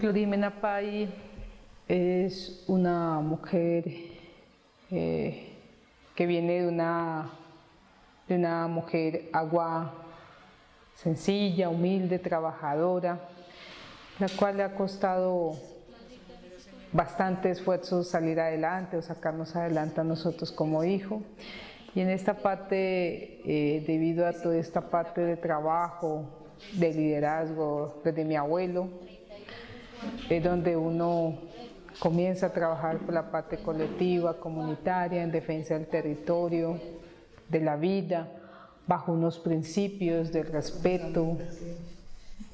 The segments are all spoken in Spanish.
Clorimena Pai es una mujer eh, que viene de una, de una mujer agua sencilla, humilde, trabajadora, la cual le ha costado bastante esfuerzo salir adelante o sacarnos adelante a nosotros como hijo. Y en esta parte, eh, debido a toda esta parte de trabajo, de liderazgo desde mi abuelo, es donde uno comienza a trabajar por la parte colectiva, comunitaria, en defensa del territorio, de la vida, bajo unos principios de respeto,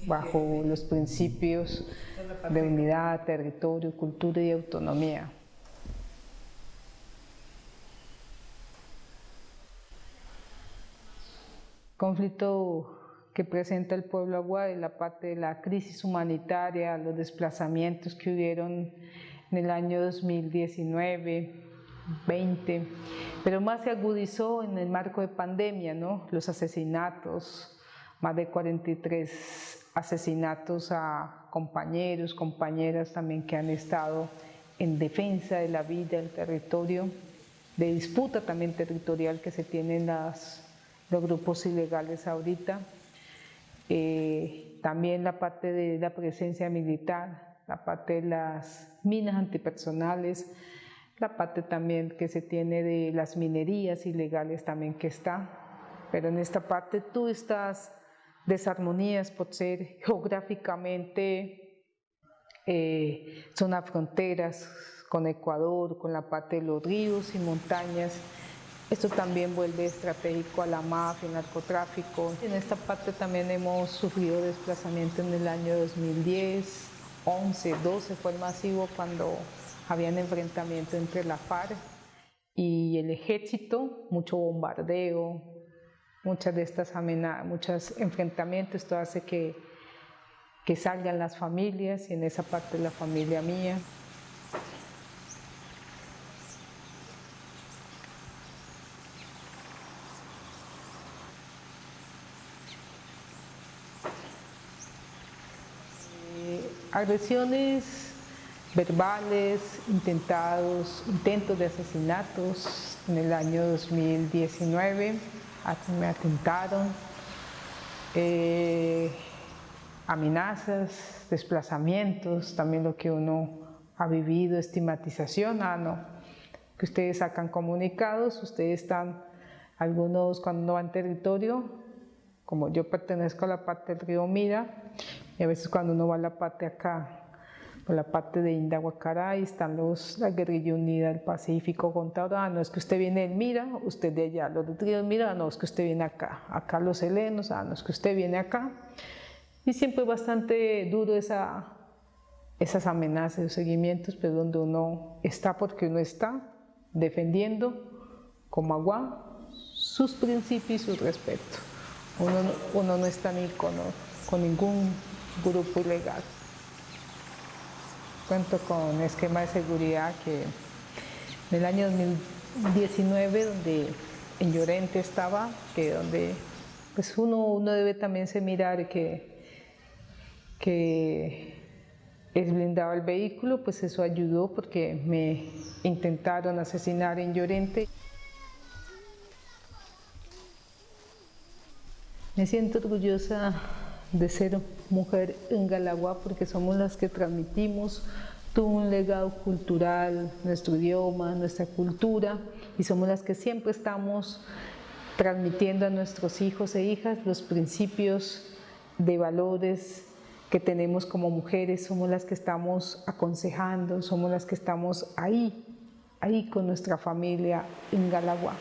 bajo los principios de unidad, territorio, cultura y autonomía. Conflicto que presenta el pueblo Aguay, la parte de la crisis humanitaria, los desplazamientos que hubieron en el año 2019, 20, pero más se agudizó en el marco de pandemia, ¿no? los asesinatos, más de 43 asesinatos a compañeros, compañeras también que han estado en defensa de la vida, del territorio, de disputa también territorial que se tienen las, los grupos ilegales ahorita. Eh, también la parte de la presencia militar, la parte de las minas antipersonales, la parte también que se tiene de las minerías ilegales también que está, pero en esta parte tú estás desarmonías por ser geográficamente eh, zona fronteras con Ecuador, con la parte de los ríos y montañas, esto también vuelve estratégico a la mafia, el narcotráfico. En esta parte también hemos sufrido desplazamiento en el año 2010, 11, 12 fue el masivo cuando habían enfrentamiento entre la FARC y el ejército, mucho bombardeo, muchas de estas amenazas, muchos enfrentamientos, esto hace que, que salgan las familias y en esa parte la familia mía. Agresiones verbales, intentados, intentos de asesinatos en el año 2019, me atentaron, eh, amenazas, desplazamientos, también lo que uno ha vivido, estigmatización, ah no, que ustedes sacan comunicados, ustedes están, algunos cuando no van territorio, como yo pertenezco a la parte del río Mira, y a veces cuando uno va a la parte acá, por la parte de Indahuacaray, están los, la guerrilla unida del Pacífico contra no es que usted viene del Mira, usted de allá, los de río Mira, no es que usted viene acá, acá los helenos, ah, no es que usted viene acá. Y siempre es bastante duro esa, esas amenazas, esos seguimientos, pero donde uno está porque uno está defendiendo como agua sus principios y su respeto. Uno, no está ni con, con ningún grupo ilegal. Cuento con esquema de seguridad que en el año 2019, donde en Llorente estaba, que donde pues uno, uno debe también se mirar que, que es blindado el vehículo, pues eso ayudó porque me intentaron asesinar en Llorente. Me siento orgullosa de ser mujer en Galagua porque somos las que transmitimos todo un legado cultural, nuestro idioma, nuestra cultura y somos las que siempre estamos transmitiendo a nuestros hijos e hijas los principios de valores que tenemos como mujeres, somos las que estamos aconsejando, somos las que estamos ahí, ahí con nuestra familia en Galagua.